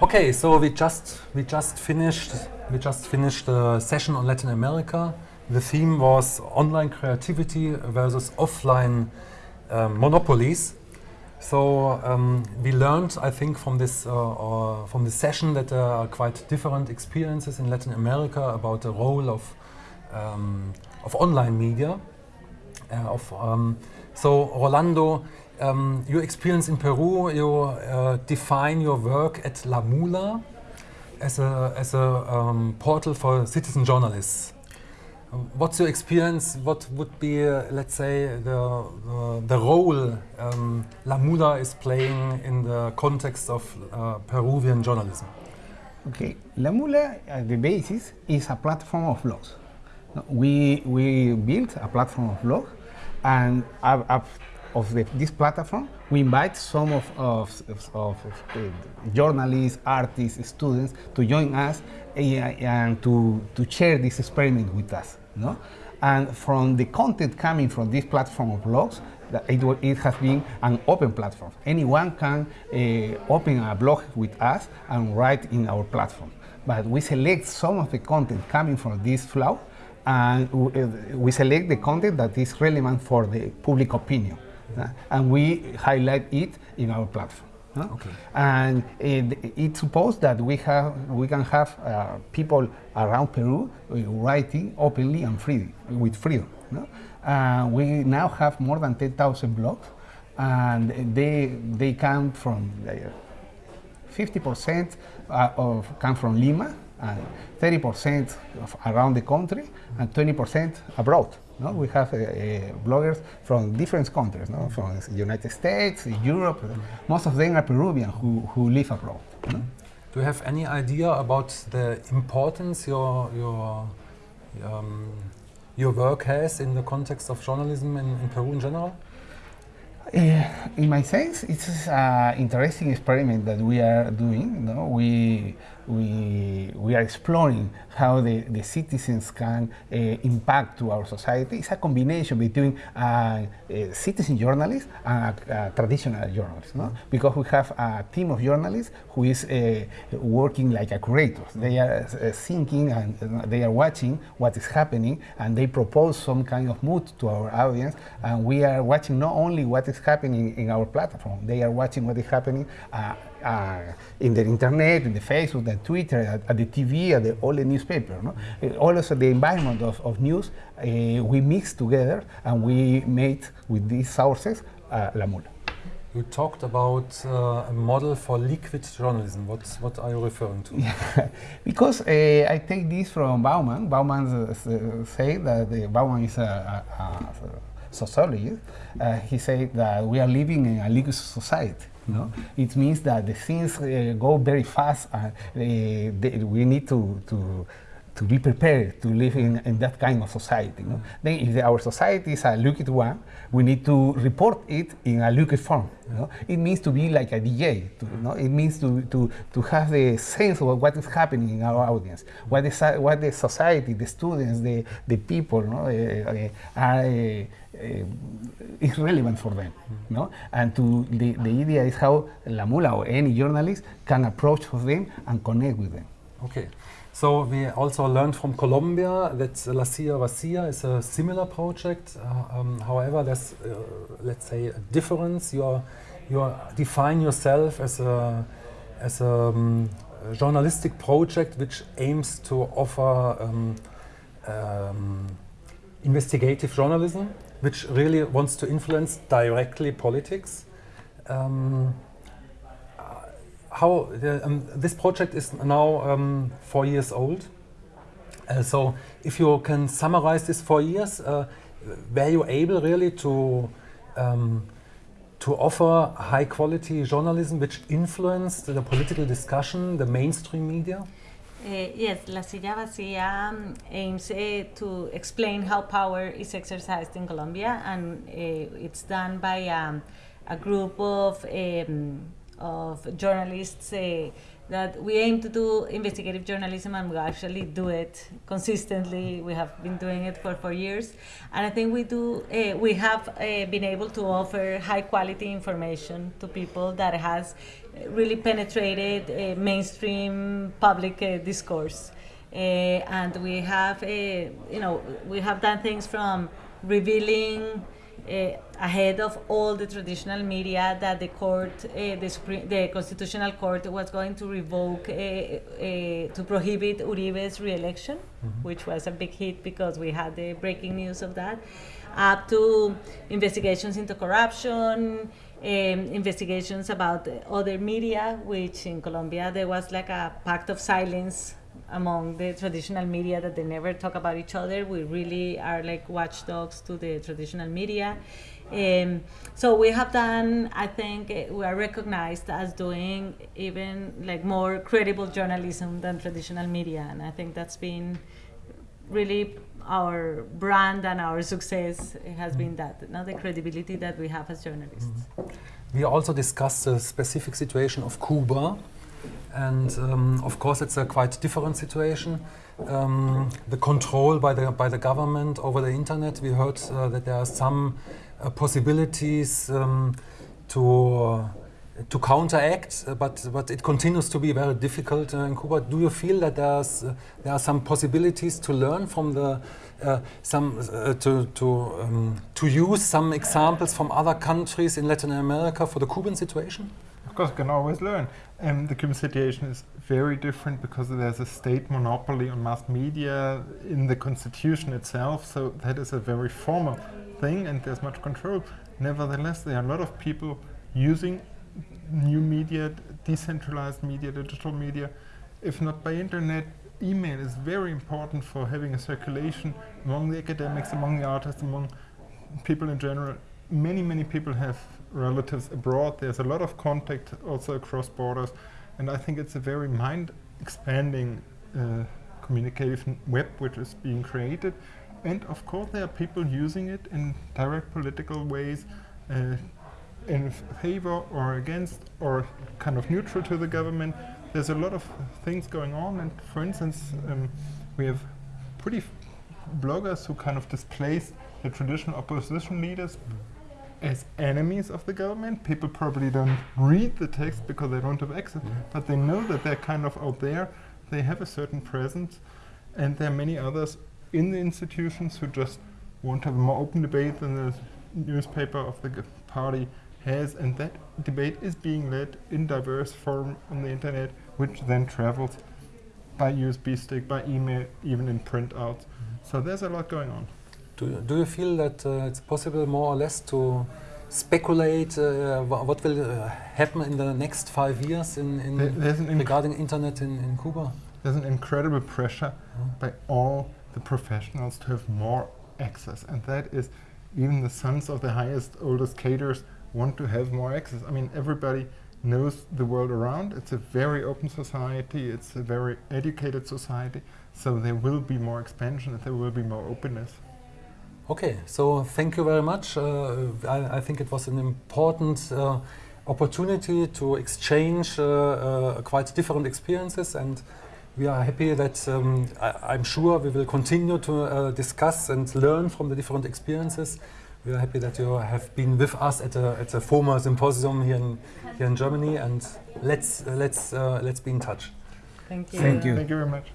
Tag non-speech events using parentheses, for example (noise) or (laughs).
Okay, so we just we just finished we just finished a session on Latin America. The theme was online creativity versus offline um, monopolies. So um, we learned, I think, from this uh, uh, from this session that there are quite different experiences in Latin America about the role of um, of online media. Uh, of um, so Rolando, um, your experience in Peru, you uh, define your work at La Mula as a as a um, portal for citizen journalists. What's your experience? What would be, uh, let's say, the, the, the role um, La Mula is playing in the context of uh, Peruvian journalism? Okay, La Mula, at the basis, is a platform of blogs. We, we built a platform of blogs, and of the, this platform, we invite some of, of, of, of uh, journalists, artists, students to join us and to, to share this experiment with us. No? And from the content coming from this platform of blogs, it, it, has been an open platform. Anyone can uh, open a blog with us and write in our platform. But we select some of the content coming from this flow and we select the content that is relevant for the public opinion. Uh, and we highlight it in our platform. Okay. And it, it's supposed that we have we can have uh, people around Peru uh, writing openly and freely with freedom. No? Uh, we now have more than 10,000 blogs, and they they come from 50% uh, of come from Lima, and 30% around the country, and 20% abroad. No? We have uh, uh, bloggers from different countries, no? from the United States, Europe. Most of them are Peruvian who, who live abroad. No? Do you have any idea about the importance your, your, um, your work has in the context of journalism in, in Peru in general? Uh, in my sense, it's an interesting experiment that we are doing. No? We, we, we are exploring how the, the citizens can uh, impact to our society. It's a combination between a, a citizen journalist and a, a traditional journalist, no? because we have a team of journalists who is uh, working like a curator. They are uh, thinking and they are watching what is happening and they propose some kind of mood to our audience and we are watching not only what is happening in our platform, they are watching what is happening uh, uh, in the internet, in the Facebook, the Twitter, at, at, the TV, at the, all the newspaper. No? Uh, also the environment of, of news, uh, we mix together and we made with these sources uh, La Mula. You talked about uh, a model for liquid journalism. What's, what are you referring to? Yeah. (laughs) because uh, I take this from Bauman. Bauman uh, say that Bauman is a, a, a sociologist. he said that we are living in a liquid society. No? It means that the things uh, go very fast and uh, we need to, to, to be prepared to live in, in that kind of society. No? Then if the, our society is a liquid one, we need to report it in a liquid form. No? It means to be like a DJ. To, no? It means to, to, to have the sense of what is happening in our audience, what, is, what the society, the students, the, the people no? Uh, are uh, is relevant for them. No? And to the, the idea is how La Mula or any journalist can approach them and connect with them. Okay. So we also learned from Colombia that La Silla Vacía is a similar project. Uh, um, however, there's, uh, let's say, a difference. You are, you are define yourself as a, as a, um, journalistic project which aims to offer um, um investigative journalism which really wants to influence directly politics. How the, um, this project is now um, four years old. Uh, so if you can summarize this four years, uh, were you able really to um, to offer high quality journalism which influenced the political discussion, the mainstream media? Uh, yes, La Silla Vacía um, aims uh, to explain how power is exercised in Colombia, and uh, it's done by um, a group of um, of journalists say that we aim to do investigative journalism and we actually do it consistently. We have been doing it for four years, and I think we do. Uh, we have uh, been able to offer high quality information to people that has really penetrated uh, mainstream public uh, discourse, uh, and we have, uh, you know, we have done things from revealing uh, ahead of all the traditional media that the court, uh, the, Supreme, the Constitutional Court was going to revoke, uh, uh to prohibit Uribe's re-election, mm-hmm. which was a big hit because we had the breaking news of that, up to investigations into corruption, um, investigations about other media, which in Colombia there was like a pact of silence among the traditional media that they never talk about each other. We really are like watchdogs to the traditional media. Um, so we have done, I think uh, we are recognized as doing even like more credible journalism than traditional media. And I think that's been really our brand and our success has been that, not the credibility that we have as journalists. Mm -hmm. We also discussed the specific situation of Cuba and um, of course, it's a quite different situation. Um, the control by the by the government over the internet. We heard uh, that there are some uh, possibilities um, to uh, to counteract, uh, but but it continues to be very difficult uh, in Cuba. Do you feel that there's uh, there are some possibilities to learn from the some to to um, to use some examples from other countries in Latin America for the Cuban situation? Course, you can always learn. And the Cuban situation is very different because there's a state monopoly on mass media in the constitution itself. So that is a very formal thing, and there's much control. Nevertheless, there are a lot of people using new media, decentralized media, digital media. If not by internet, email is very important for having a circulation among the academics, among the artists, among people in general. Many, many people have relatives abroad. There's a lot of contact also across borders, and I think it's a very mind-expanding uh, communication web which is being created. And of course, there are people using it in direct political ways, uh, in favor or against, or kind of neutral to the government. There's a lot of things going on, and for instance, um, we have pretty bloggers who kind of displace the traditional opposition leaders as enemies of the government. People probably don't read the text because they don't have access, yeah. but they know that they're kind of out there. They have a certain presence, and there are many others in the institutions who just want to have a more open debate than the newspaper of the party has, and that debate is being led in diverse form on the internet, which then travels by USB stick, by email, even in printouts. Mm -hmm. So there's a lot going on. Do you, do you feel that uh, it's possible more or less to speculate uh, what will uh, happen in the next five years in, in regarding internet in, in Cuba? There's an incredible pressure by all the professionals to have more access, and that is even the sons of the highest, oldest cadres want to have more access. I mean, everybody knows the world around. It's a very open society. It's a very educated society. So there will be more expansion and there will be more openness. Okay, so thank you very much. Uh, I, I, think it was an important uh, opportunity to exchange uh, uh quite different experiences and we are happy that um, I, am sure we will continue to uh, discuss and learn from the different experiences. We are happy that you have been with us at a, at a former symposium here in, here in Germany and let's, let's, uh, let's be in touch. Thank you. Thank you. Thank you very much.